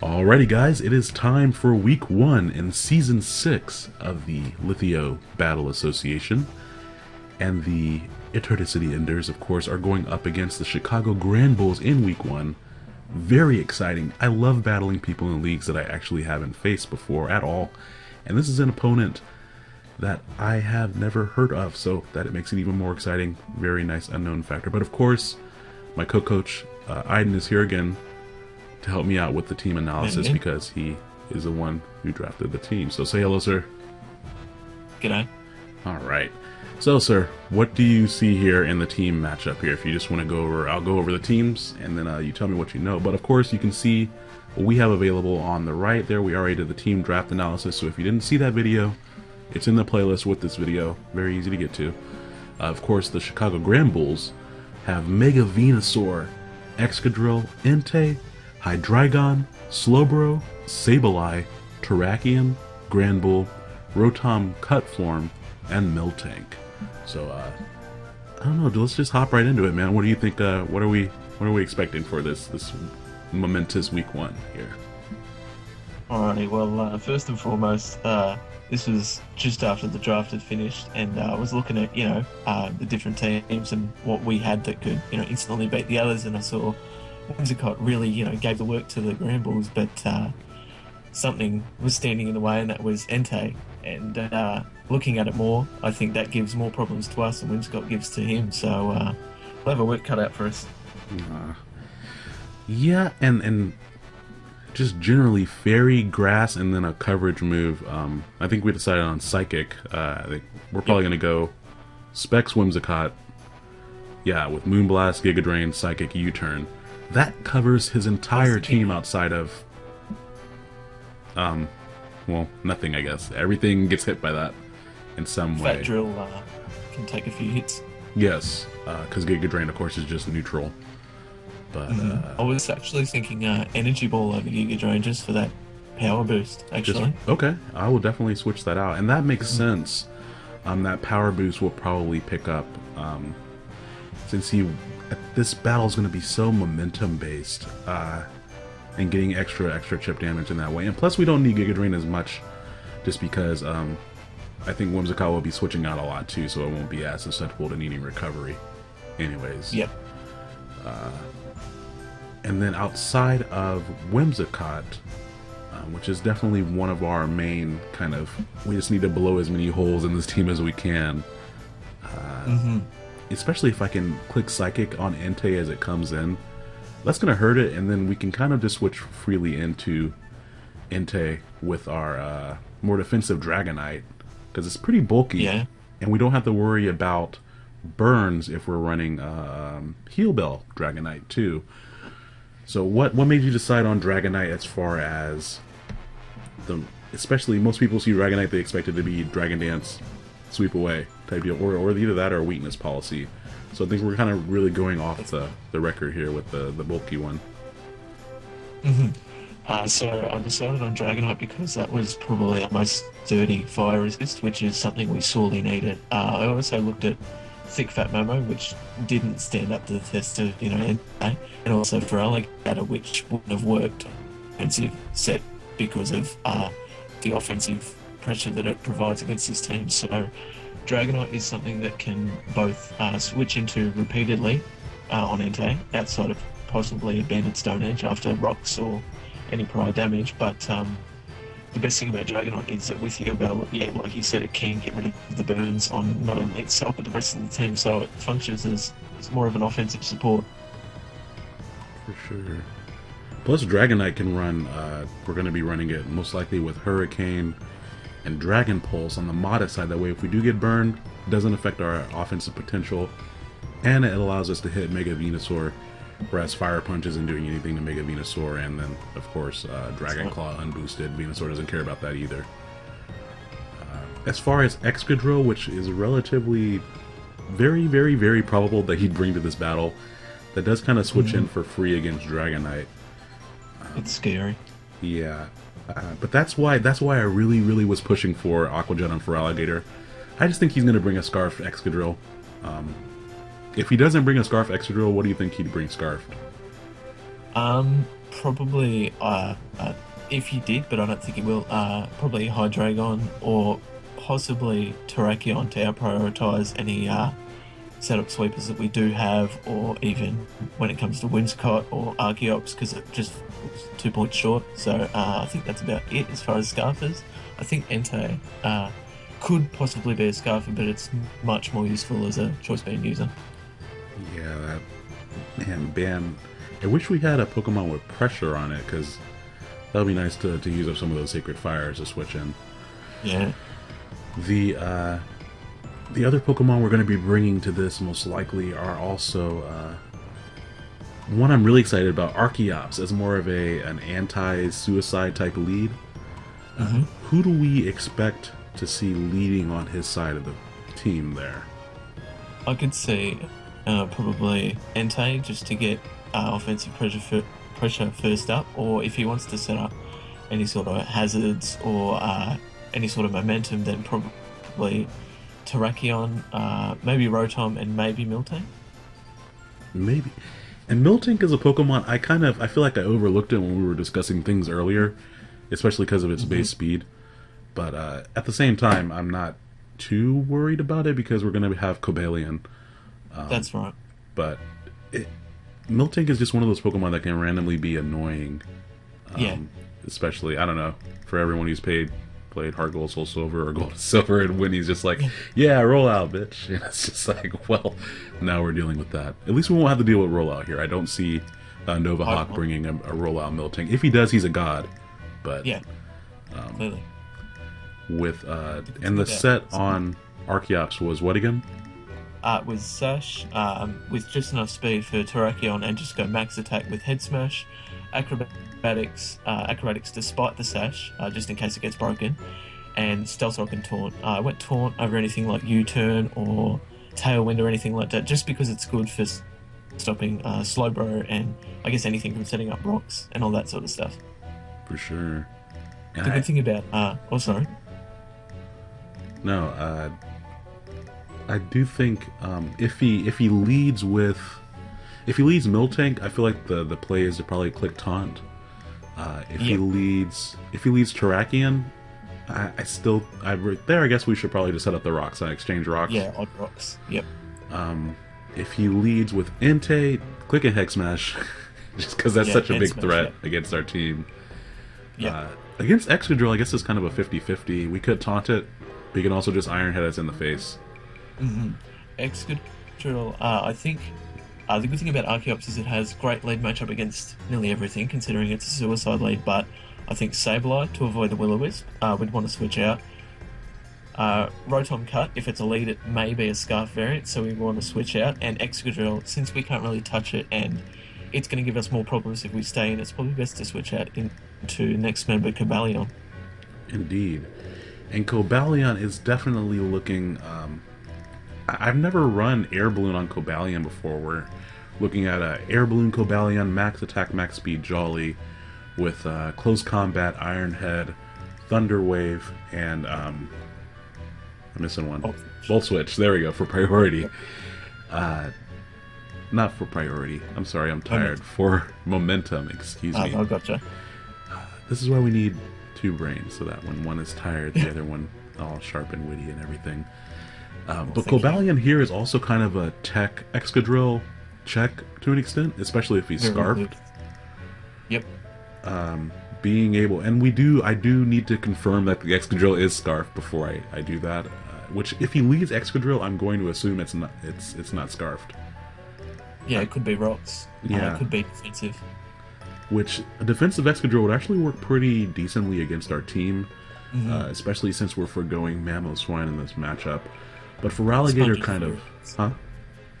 Alrighty, guys, it is time for week one in season six of the Lithio Battle Association. And the Eternity Enders, of course, are going up against the Chicago Grand Bulls in week one. Very exciting. I love battling people in leagues that I actually haven't faced before at all. And this is an opponent that I have never heard of, so that it makes it even more exciting. Very nice unknown factor. But of course, my co-coach uh, Aiden is here again to help me out with the team analysis Mhm. because he is the one who drafted the team. So say hello, sir. G'day. All right. So, sir, what do you see here in the team matchup here? If you just want to go over, I'll go over the teams, and then uh, you tell me what you know. But of course, you can see what we have available on the right there. We already did the team draft analysis, so if you didn't see that video, it's in the playlist with this video. Very easy to get to. Uh, of course, the Chicago Grand Bulls have Mega Venusaur, Excadrill, Entei, Hydreigon, Slowbro, Sableye, Terrakion, Granbull, Rotom Cutform, and Miltank. So, uh, I don't know. Let's just hop right into it, man. What do you think? Uh, what are we? What are we expecting for this this momentous week one here? Alrighty, well, uh, first and foremost, uh, this was just after the draft had finished, and uh, I was looking at, you know, uh, the different teams and what we had that could, you know, instantly beat the others, and I saw Whimsicott really, you know, gave the work to the Grand Bulls, but uh, something was standing in the way, and that was Entei. And uh, looking at it more, I think that gives more problems to us than Whimsicott gives to him, so uh, we'll have a work cut out for us. Uh, yeah, and and just generally fairy grass and then a coverage move. Um, I think we decided on psychic. Uh, we're probably gonna go specs whimsicott. Yeah, with moonblast, giga drain, psychic, U-turn. That covers his entire That's the key. team outside of. Um, well, nothing. I guess everything gets hit by that in some way. Fat Drill uh, can take a few hits. Yes, because giga drain, of course, is just neutral. But uh, I was actually thinking uh, Energy Ball over Giga Drain just for that power boost, Just- actually. okay, I will definitely switch that out, and that makes sense. Um, that power boost will probably pick up, um, since he this battle is going to be so momentum based, uh, and getting extra extra chip damage in that way. And plus, we don't need Giga Drain as much, just because um, I think Whimsicott will be switching out a lot too, so it won't be as susceptible to needing recovery. Anyways, Yep. and then outside of Whimsicott, uh, which is definitely one of our main kind of, we just need to blow as many holes in this team as we can. hmm Especially if I can click Psychic on Entei as it comes in. That's going to hurt it, and then we can kind of just switch freely into Entei with our uh, more defensive Dragonite, because it's pretty bulky, Yeah. and we don't have to worry about burns if we're running um, Heal Bell Dragonite too. So what what made you decide on Dragonite as far as the especially most people see Dragonite they expect it to be Dragon Dance, sweep away type deal, or or either that or a weakness policy. So I think we're kind of really going off the, the record here with the, the bulky one. hmm Uh, so I decided on Dragonite because that was probably our most sturdy fire resist, which is something we sorely needed. Uh, I also looked at Thick Fat Momo, which didn't stand up to the test of, you know, Entei, and also Feraligatr, which wouldn't have worked offensive set because of uh, the offensive pressure that it provides against this team. So Dragonite is something that can both uh, switch into repeatedly uh, on Entei, outside of possibly a Banded Stone Edge after rocks or any prior damage. But um, the best thing about Dragonite is that with Heal Bell, yeah, like you said, it can get rid of the burns on not only itself but the rest of the team. So it functions as, as more of an offensive support. For sure. Plus, Dragonite can run. Uh, we're going to be running it most likely with Hurricane and Dragon Pulse on the modest side. That way, if we do get burned, it doesn't affect our offensive potential, and it allows us to hit Mega Venusaur, whereas Fire Punch isn't doing anything to Mega Venusaur. And then, of course, uh, Dragon Claw unboosted. Venusaur doesn't care about that either. Uh, as far as Excadrill, which is relatively very, very, very probable that he'd bring to this battle, that does kind of switch in for free against Dragonite. It's scary. Yeah, uh, but that's why that's why I really, really was pushing for Aquajet on Feraligatr. I just think he's going to bring a Scarf Excadrill. Um, if he doesn't bring a Scarf Excadrill, what do you think he'd bring Scarf? Um, probably, uh, uh, if he did, but I don't think he will, uh, probably Hydreigon or possibly Terrakion to prioritize any uh, setup sweepers that we do have, or even when it comes to Whimsicott or Archeops, because it just two points short. So uh, I think that's about it as far as Scarfers. I think Entei uh, could possibly be a Scarfer, but it's much more useful as a choice band user. Yeah, that man, ban. I wish we had a Pokemon with pressure on it because that would be nice to, to use up some of those Sacred Fires to switch in. Yeah. The uh, the other Pokemon we're going to be bringing to this most likely are also uh, one I'm really excited about. Archeops as more of a an anti-suicide type lead. Mhm. Who do we expect to see leading on his side of the team there? I could see uh, probably Entei just to get uh, offensive pressure fir- pressure first up, or if he wants to set up any sort of hazards or uh, any sort of momentum, then probably Terrakion, uh, maybe Rotom, and maybe Miltank. Maybe. And Miltank is a Pokemon I kind of I feel like I overlooked it when we were discussing things earlier, especially because of its base speed. But uh, at the same time, I'm not too worried about it because we're going to have Cobalion. Um, That's right. But it, Miltank is just one of those Pokemon that can randomly be annoying. Um, Yeah. Especially, I don't know, for everyone who's paid played Heart Gold, Soul Silver, or Gold Silver, and when he's just like, yeah, roll out, bitch. And it's just like, well, now we're dealing with that. At least we won't have to deal with rollout here. I don't see uh, Nova Hawk bringing a, a rollout Miltank. If he does, he's a god. But Yeah. Clearly. with uh, and the yeah. set on Archeops was what again? Uh, with Sash, um, with just enough speed for Terrakion and just go max attack with Head Smash, Acrobatics, uh, Acrobatics despite the Sash, uh, just in case it gets broken, and Stealth Rock and Taunt. Uh, I went Taunt over anything like U-Turn or Tailwind or anything like that, just because it's good for stopping uh, Slowbro and I guess anything from setting up rocks and all that sort of stuff. For sure. And The I- good thing about, uh, oh sorry, No, uh, I do think um, if he if he leads with if he leads Miltank, I feel like the the play is to probably click taunt. Uh, if he leads if he leads Terrakion, I, I still I re- there. I guess we should probably just set up the rocks and exchange rocks. yeah, odd rocks, yep. Um, if he leads with Entei, click a Head Smash, just because that's Yeah, such a big Smash, threat yeah. against our team. Yeah. Uh, against Excadrill, I guess it's kind of a 50-50. We could taunt it, but you can also just Iron Head us in the face. Mm-hmm. Excadrill, uh, I think uh, the good thing about Archeops is it has great lead matchup against nearly everything, considering it's a suicide lead. But I think Sableye, to avoid the Will-O-Wisp, uh, would want to switch out. Uh, Rotom Cut, if it's a lead, it may be a Scarf variant, so we want to switch out. And Excadrill, since we can't really touch it and it's going to give us more problems if we stay in, it's probably best to switch out into next member Cobalion. Indeed. And Cobalion is definitely looking. Um, I've never run Air Balloon on Cobalion before. We're looking at a Air Balloon Cobalion, Max Attack, Max Speed Jolly, with uh, Close Combat, Iron Head, Thunder Wave, and um, I'm missing one. Volt Volt Switch. There we go for priority. Uh, not for priority. I'm sorry. I'm tired. For momentum. Excuse Uh, me. I gotcha. This is why we need two brains, so that when one is tired, the other one all sharp and witty and everything. Um, but. Cobalion here is also kind of a tech Excadrill check to an extent, especially if he's scarfed. Yep. Um, being able, and we do, I do need to confirm that the Excadrill is scarfed before I, I do that. Uh, which, if he leads Excadrill, I'm going to assume it's not it's it's not scarfed. Yeah, it could be rocks. Uh, Yeah. it could be defensive. which a defensive Excadrill would actually work pretty decently against our team, Mhm. uh, especially since we're foregoing Mamoswine in this matchup. But Feraligatr, Sponge's kind of, huh?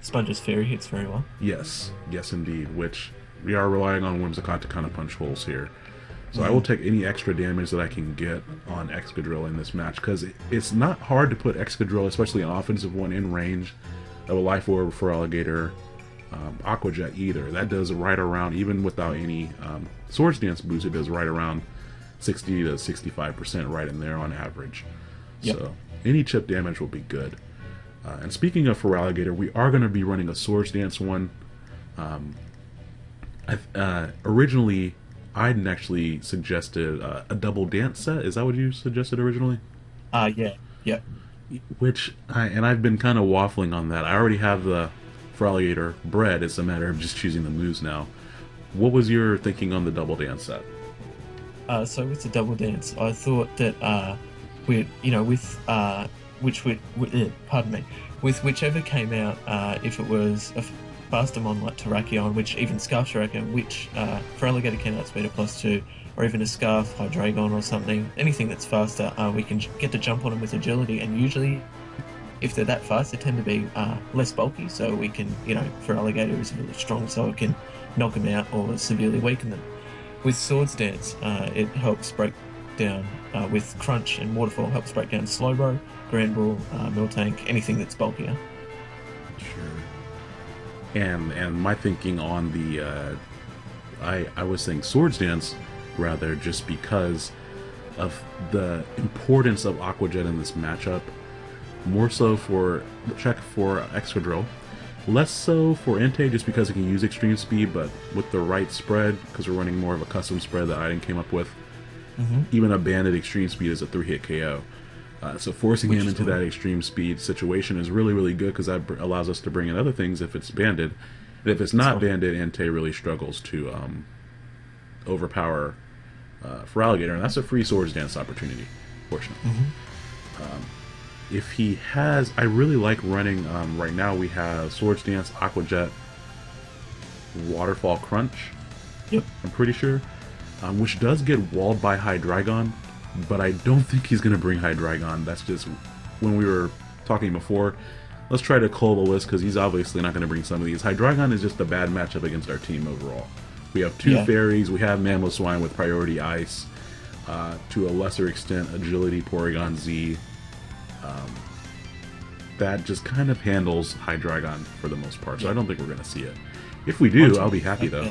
Sponge's Fairy hits very well. Yes, yes, indeed. Which we are relying on Whimsicott to kind of punch holes here. So I will take any extra damage that I can get on Excadrill in this match because it's not hard to put Excadrill, especially an offensive one, in range of a Life Orb Feraligatr, um, Aqua Jet either. That does right around, even without any um, Swords Dance boost, it does right around 60 to 65% right in there on average. Yep. So any chip damage will be good. Uh, and speaking of Feraligatr, we are going to be running a Swords Dance one. Um, I, uh, originally, I'd actually suggested uh, a double dance set. Is that what you suggested originally? Uh, yeah, yeah. Which I and I've been kind of waffling on that. I already have the Feraligatr bred. It's a matter of just choosing the moves now. What was your thinking on the double dance set? Uh, so with the double dance, I thought that we, you know, with uh, which would, uh, pardon me, with whichever came out, uh, if it was a faster mon like Terrakion, which even Scarf Terrakion, which uh, Feraligatr can outspeed a plus two, or even a Scarf Hydreigon or something, anything that's faster, uh, we can get to jump on them with agility, and usually if they're that fast, they tend to be uh, less bulky, so we can, you know, Feraligatr is really strong, so it can knock them out or severely weaken them. With Swords Dance, uh, it helps break down uh, with Crunch and Waterfall, helps break down Slowbro, Granbull, uh, Miltank, anything that's bulkier. Sure. And and my thinking on the, uh, I I was saying Swords Dance, rather just because of the importance of Aqua Jet in this matchup more so for check for Excadrill, less so for Entei just because it can use extreme speed, but with the right spread, because we're running more of a custom spread that Aiden came up with, mm-hmm. even a banded extreme speed is a three hit KO. Uh, so forcing Which him into that extreme speed situation is really really good because that allows us to bring in other things if it's banded. And if it's not so, banded, Entei really struggles to um, overpower uh, Alligator, and that's a free swords dance opportunity, fortunately. Mm-hmm. Um, if he has, I really like running. Um, right now we have Swords Dance, Aqua Jet, Waterfall Crunch. Yep. I'm pretty sure, um, which does get walled by Hydreigon, but I don't think he's gonna bring Hydreigon. That's just when we were talking before. Let's try to list because he's obviously not going to bring some of these. Hydreigon is just a bad matchup against our team overall. We have two yeah. fairies. We have Mamoswine with priority ice. Uh, to a lesser extent, agility Porygon Z, um, that just kind of handles Hydreigon for the most part. So yeah. I don't think we're going to see it. If we do, I'll be happy though.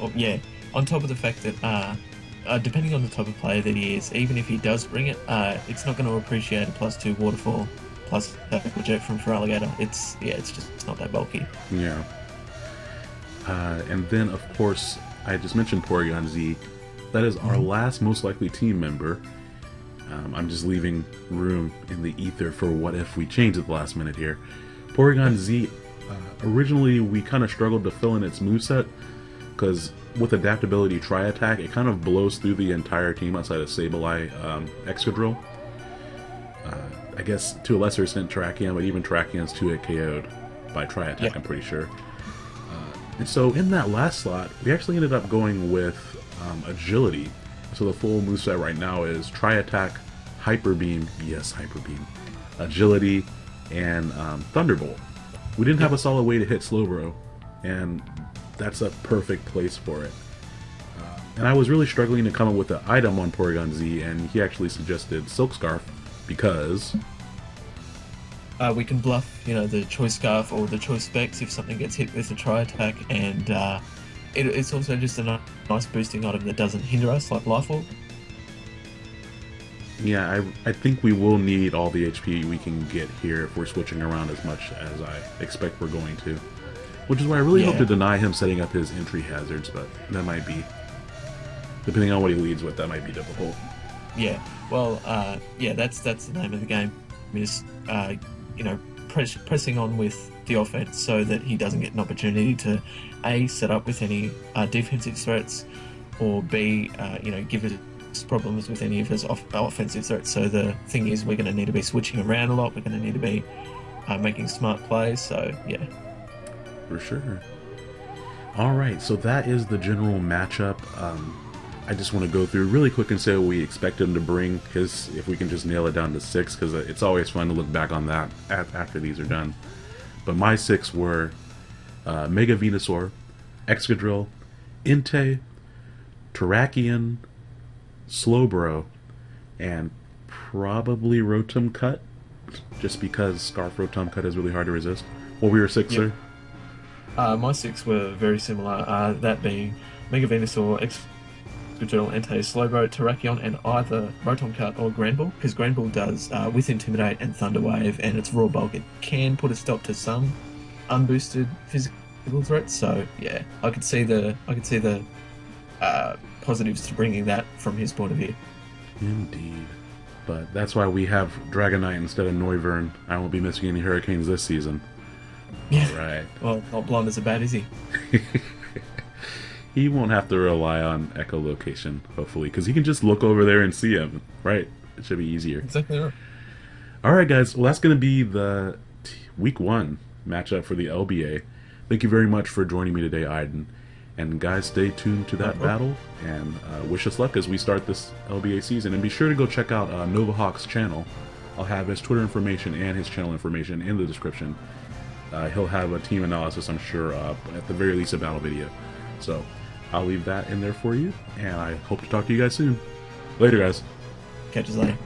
Oh, yeah. On top of the fact that, uh, uh, depending on the type of player that he is, even if he does bring it, uh, it's not going to appreciate a plus two waterfall plus Aqua Jet from Feraligatr. It's yeah, it's just it's not that bulky. Yeah. Uh, and then of course I just mentioned Porygon Z. That is our mm-hmm. last most likely team member. Um, I'm just leaving room in the ether for what if we change at the last minute here. Porygon Z, uh, originally we kind of struggled to fill in its moveset, because with adaptability Tri Attack, it kind of blows through the entire team outside of Sableye um, Excadrill. Uh, I guess to a lesser extent Terrakion, but even Terrakion's 2-hit KO'd by Tri Attack, yeah. I'm pretty sure. Uh, and so in that last slot, we actually ended up going with um, Agility, so the full moveset right now is Tri Attack, Hyper Beam, yes, Hyper Beam, Agility, and um, Thunderbolt. We didn't have a solid way to hit Slowbro, and that's a perfect place for it. Uh, and I was really struggling to come up with an item on Porygon Z, and he actually suggested Silk Scarf because uh, we can bluff, you know, the choice scarf or the choice specs if something gets hit with a Tri Attack, and uh, it, it's also just a nice boosting item that doesn't hinder us, like Life Orb. Yeah, I, I think we will need all the HP we can get here if we're switching around as much as I expect we're going to. Which is why I really yeah. hope to deny him setting up his entry hazards, but that might be, depending on what he leads with, that might be difficult. Yeah, well, uh, yeah, that's that's the name of the game. Is uh, you know press, pressing on with the offense so that he doesn't get an opportunity to a set up with any uh, defensive threats, or b uh, you know give us problems with any of his off- offensive threats. So the thing is, we're going to need to be switching around a lot. We're going to need to be uh, making smart plays. So yeah, for sure. All right, so that is the general matchup. Um, I just want to go through really quick and say what we expect him to bring, because if we can just nail it down to six, because it's always fun to look back on that after these are done. But my six were uh, Mega Venusaur, Excadrill, Entei, Terrakion, Slowbro, and probably Rotom Cut, just because Scarf Rotom Cut is really hard to resist. What were your six, yep. sir? Uh, my six were very similar, uh, that being Mega Venusaur, Excadrill, Entei, Slowbro, Terrakion, and either Rotom Cut or Granbull, because Granbull does, uh, with Intimidate and Thunder Wave and its Raw Bulk, it can put a stop to some unboosted physical threats. So yeah, I could see the I could see the uh, positives to bringing that from his point of view. Indeed. But that's why we have Dragonite instead of Noivern. I won't be missing any Hurricanes this season. Yeah. All right. Well, not blonde as a bad, is he? he won't have to rely on echolocation, hopefully, because he can just look over there and see him, right? It should be easier. Exactly right. All right, guys. Well, that's going to be the t- week one matchup for the LBA. Thank you very much for joining me today, Aiden. And guys, stay tuned to that battle and uh, wish us luck as we start this LBA season. And be sure to go check out uh, Nova Hawk's channel. I'll have his Twitter information and his channel information in the description. Uh, he'll have a team analysis, I'm sure, uh, at the very least, a battle video. So I'll leave that in there for you, and I hope to talk to you guys soon. Later, guys. Catch you later.